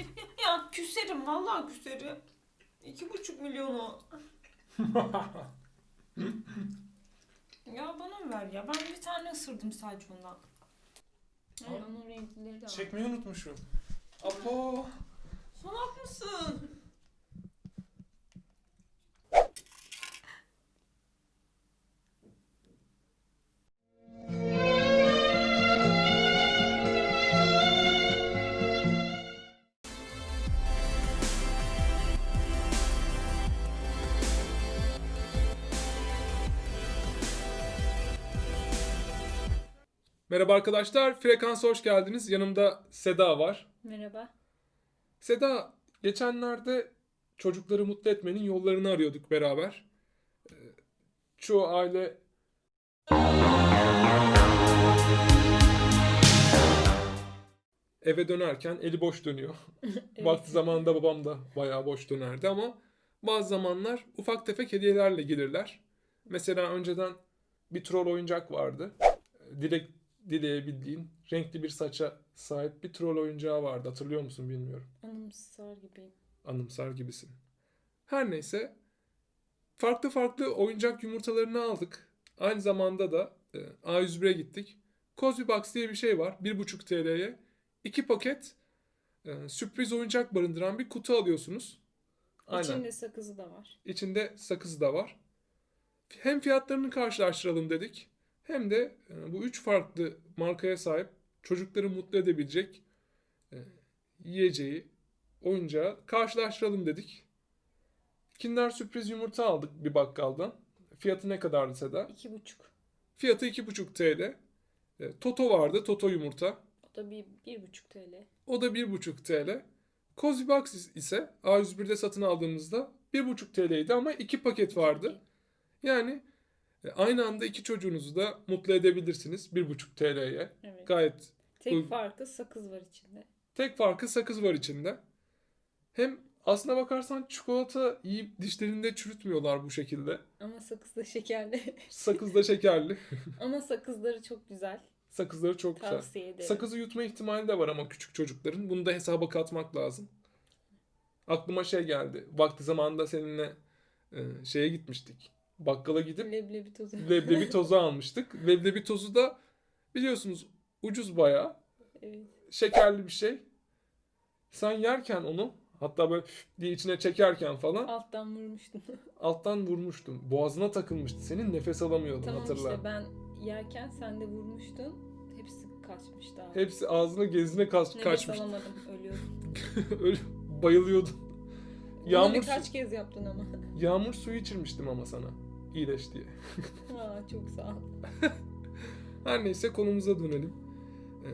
Ya küserim vallahi küserim. İki buçuk milyonu. ya bana ver ya? Ben bir tane ısırdım sadece ondan. Ay, onun renkleri de var. Çekmeyi unutmuşum. Apo. Merhaba arkadaşlar. Frekansa hoş geldiniz. Yanımda Seda var. Merhaba. Seda, geçenlerde çocukları mutlu etmenin yollarını arıyorduk beraber. Ee, Çoğu aile eve dönerken eli boş dönüyor. Vakti zamanında babam da bayağı boş dönerdi ama bazı zamanlar ufak tefek hediyelerle gelirler. Mesela önceden bir troll oyuncak vardı. Dilek dileyebildiğin renkli bir saça sahip bir troll oyuncağı vardı. Hatırlıyor musun bilmiyorum. Anımsar gibi. Anımsar gibisin. Her neyse farklı farklı oyuncak yumurtalarını aldık. Aynı zamanda da e, A101'e gittik. Cozy Box diye bir şey var. 1,5 TL'ye 2 paket e, sürpriz oyuncak barındıran bir kutu alıyorsunuz. Aynen. İçinde sakızı da var. İçinde sakız da var. Hem fiyatlarını karşılaştıralım dedik. Hem de e, bu üç farklı markaya sahip çocukları mutlu edebilecek e, yiyeceği, oyuncağı karşılaştıralım dedik. Kinder sürpriz yumurta aldık bir bakkaldan. Fiyatı ne kadardı Seda? İki buçuk. Fiyatı 2,5 TL. E, Toto vardı, Toto yumurta. O da bir, bir buçuk TL. O da 1,5 TL. Cozy Box ise A101'de satın aldığımızda 1,5 TL'ydi ama iki paket vardı. Yani aynı anda iki çocuğunuzu da mutlu edebilirsiniz 1,5 TL'ye. Evet. Gayet Tek uygun. farkı sakız var içinde. tek farkı sakız var içinde. Hem aslına bakarsan çikolata yiyip dişlerinde çürütmüyorlar bu şekilde. Ama sakız da şekerli. Sakız da şekerli. Ama sakızları çok güzel. Sakızları çok güzel. Tavsiye ederim. Sakızı yutma ihtimali de var ama küçük çocukların. Bunu da hesaba katmak lazım. Aklıma şey geldi. Vakti zamanında seninle e, şeye gitmiştik. Bakkala gidip Leblebi tozu. leblebi tozu almıştık. Leblebi tozu da biliyorsunuz ucuz bayağı. evet. Şekerli bir şey. Sen yerken onu hatta böyle diye içine çekerken falan Alttan vurmuştum. alttan vurmuştum. Boğazına takılmıştı. Senin nefes alamıyordun tamam hatırla. işte ben yerken sen de vurmuştun. Hepsi kaçmıştı abi. Hepsi ağzına gezine kaç, Nefes kaçmış. alamadım. Ölüyordum. Öyle bayılıyordun. Bunu Yağmur, birkaç kez yaptın ama. yağmur suyu içirmiştim ama sana. İyileş diye. Aa, çok sağ ol. Her neyse konumuza dönelim. Ee,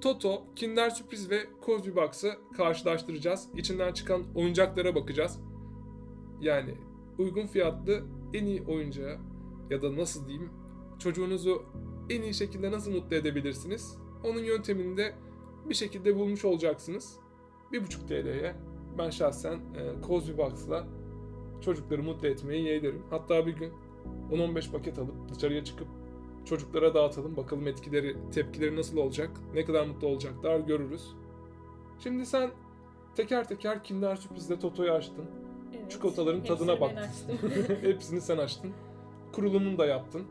Toto, Kinder Sürpriz ve Cozy Box'ı karşılaştıracağız. İçinden çıkan oyuncaklara bakacağız. Yani uygun fiyatlı en iyi oyuncağı ya da nasıl diyeyim çocuğunuzu en iyi şekilde nasıl mutlu edebilirsiniz? Onun yöntemini de bir şekilde bulmuş olacaksınız. 1,5 TL'ye ben şahsen e, Cozy Box'la çocukları mutlu etmeyi yeğlerim. Hatta bir gün 10-15 paket alıp dışarıya çıkıp çocuklara dağıtalım. Bakalım etkileri, tepkileri nasıl olacak? Ne kadar mutlu olacaklar görürüz. Şimdi sen teker teker Kinder Sürpriz'de Toto'yu açtın. Evet. Çikolataların tadına baktın. Hepsini sen açtın. Kurulumunu da yaptın.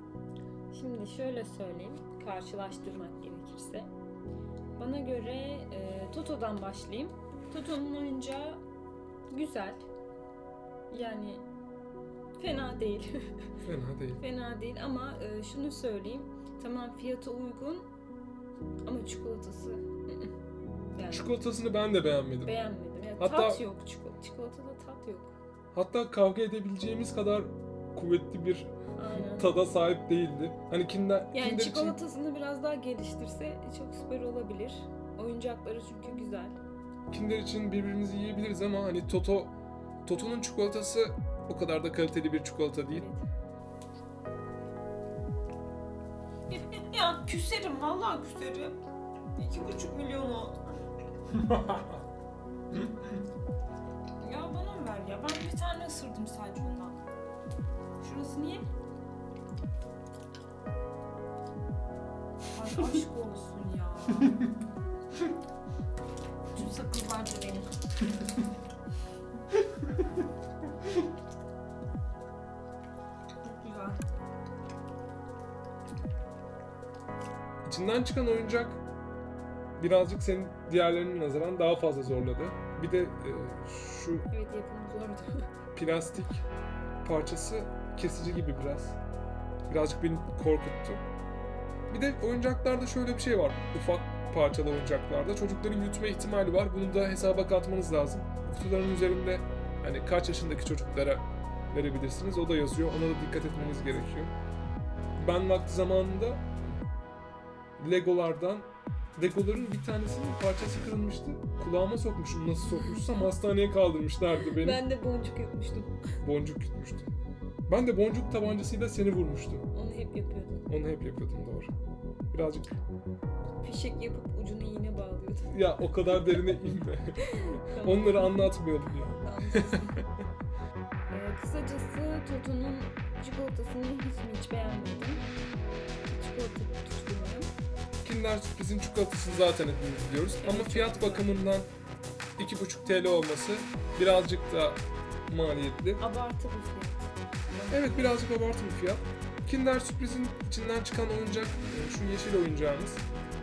Şimdi şöyle söyleyeyim, karşılaştırmak gerekirse. Bana göre e, Toto'dan başlayayım. Toto'nun oyuncağı güzel. Yani fena değil. Fena değil. fena değil ama e, şunu söyleyeyim. Tamam fiyatı uygun ama çikolatası yani Çikolatasını ben de beğenmedim. beğenmedim. Yani Hatta- tat yok. Çiko- çikolatada tat yok. Hatta kavga edebileceğimiz kadar kuvvetli bir Aynen. tada sahip değildi. Hani Kinder, Yani Kinder için çikolatasını biraz daha geliştirse çok süper olabilir. Oyuncakları çünkü güzel. Kinder için birbirimizi yiyebiliriz ama hani Toto Toto'nun çikolatası o kadar da kaliteli bir çikolata değil. Ya küserim vallahi küserim. İki buçuk milyonu. ya bana mı ver ya? Ben bir tane ısırdım sadece ondan. Şurası niye? Ay aşk olsun ya. Bütün sakızlar benim. İçinden çıkan oyuncak birazcık senin diğerlerinin nazaran daha fazla zorladı. Bir de e, şu Evet yapımı zordu. plastik parçası kesici gibi biraz. Birazcık beni korkuttu. Bir de oyuncaklarda şöyle bir şey var. Ufak parçalı oyuncaklarda çocukların yutma ihtimali var. Bunu da hesaba katmanız lazım. Kutuların üzerinde hani kaç yaşındaki çocuklara verebilirsiniz. O da yazıyor. Ona da dikkat etmeniz gerekiyor. Ben vakti zamanında Legolardan Legoların bir tanesinin parçası kırılmıştı. Kulağıma sokmuşum. Nasıl sokmuşsam hastaneye kaldırmışlardı beni. Ben de boncuk yutmuştum. Boncuk yutmuştu. Ben de boncuk tabancasıyla seni vurmuştum. Onu hep yapıyordum. Onu hep yapıyordum doğru. Birazcık Fişek yapıp ucuna iğne bağlıyordum. ya o kadar derine inme. Tamam. Onları anlatmayalım ya. Ee, kısacası Toto'nun çikolatasını hiç mi hiç beğenmedim. Çikolata tutkunuyum. Kinder Sürpriz'in çikolatasını zaten hepimiz biliyoruz. Ama çok fiyat bakımından 2,5 TL olması birazcık da maliyetli. Abartı bir fiyat. Evet birazcık abartı bir fiyat. Kinder Sürpriz'in içinden çıkan oyuncak şu yeşil oyuncağımız.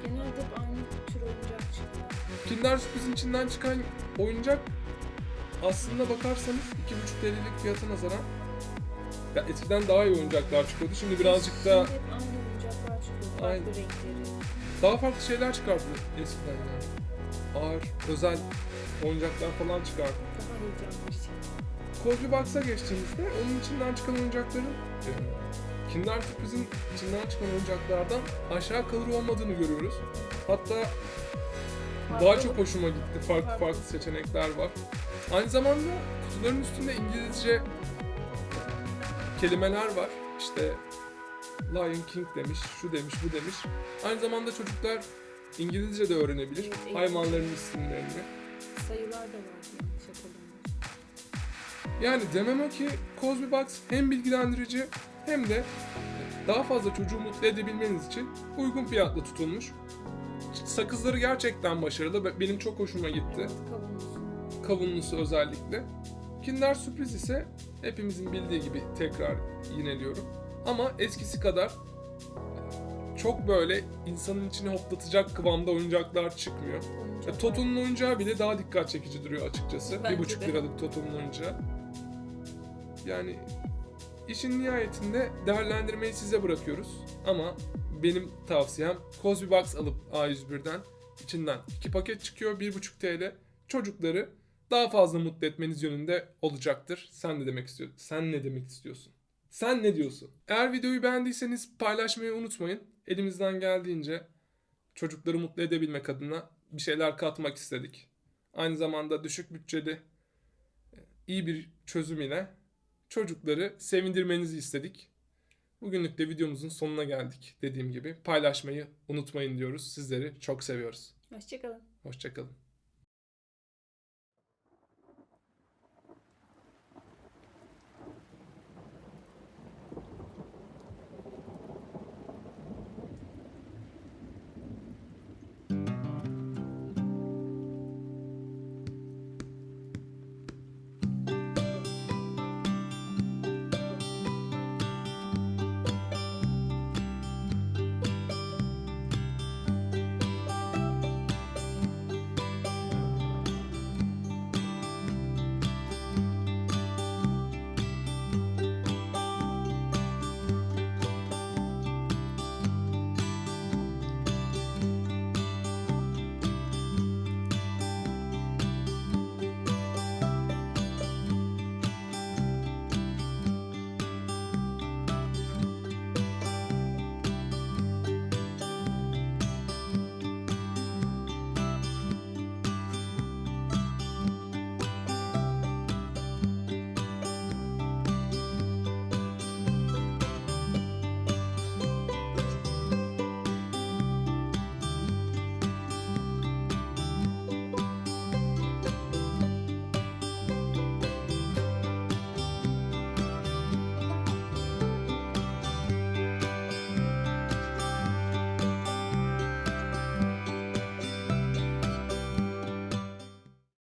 Genelde hep aynı tür oyuncak çıkıyor. Kinder Sürpriz'in içinden çıkan oyuncak aslında bakarsanız 2,5 TL'lik fiyata nazaran ya eskiden daha iyi oyuncaklar çıkıyordu. Şimdi birazcık da Şimdi hep aynı oyuncaklar çıkıyor. Farklı Aynen. renkleri. Daha farklı şeyler çıkardı eskiden yani. Ağır, özel oyuncaklar falan çıkardı. Daha heyecanlı şey. Kozlu Box'a geçtiğimizde onun içinden çıkan oyuncakların e, Kinder Sürpriz'in içinden çıkan oyuncaklardan aşağı kalır olmadığını görüyoruz. Hatta daha Farklı- çok hoşuma gitti. Farklı Farklı. farklı seçenekler var. Aynı zamanda kutuların üstünde İngilizce kelimeler var. İşte Lion King demiş, şu demiş, bu demiş. Aynı zamanda çocuklar İngilizce de öğrenebilir. Evet. Hayvanların isimlerini. sayılar da yanlış hatırlamıyorsam. Yani demem o ki Cosby Box hem bilgilendirici hem de daha fazla çocuğu mutlu edebilmeniz için uygun fiyatla tutulmuş. Sakızları gerçekten başarılı benim çok hoşuma gitti. Evet, kavanoz. Kavunlusu özellikle. Kinder Sürpriz ise hepimizin bildiği gibi tekrar yineliyorum. Ama eskisi kadar çok böyle insanın içini hoplatacak kıvamda oyuncaklar çıkmıyor. Oyuncaklar. Ya, Toto'nun oyuncağı bile daha dikkat çekici duruyor açıkçası. Bence Bir buçuk de. liralık Toto'nun oyuncağı. Yani işin nihayetinde değerlendirmeyi size bırakıyoruz. Ama benim tavsiyem Cosby Box alıp A101'den içinden iki paket çıkıyor 1,5 TL. Çocukları daha fazla mutlu etmeniz yönünde olacaktır. Sen ne demek istiyorsun? Sen ne demek istiyorsun? Sen ne diyorsun? Eğer videoyu beğendiyseniz paylaşmayı unutmayın. Elimizden geldiğince çocukları mutlu edebilmek adına bir şeyler katmak istedik. Aynı zamanda düşük bütçeli e, iyi bir çözüm ile çocukları sevindirmenizi istedik. Bugünlük de videomuzun sonuna geldik. Dediğim gibi paylaşmayı unutmayın diyoruz. Sizleri çok seviyoruz. Hoşçakalın. Hoşçakalın.